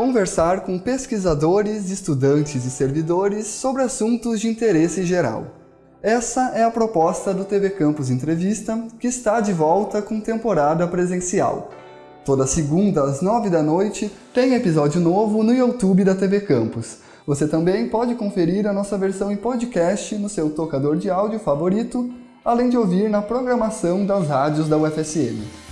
conversar com pesquisadores, estudantes e servidores sobre assuntos de interesse geral. Essa é a proposta do TV Campus Entrevista, que está de volta com temporada presencial. Toda segunda às nove da noite tem episódio novo no YouTube da TV Campus. Você também pode conferir a nossa versão em podcast no seu tocador de áudio favorito, além de ouvir na programação das rádios da UFSM.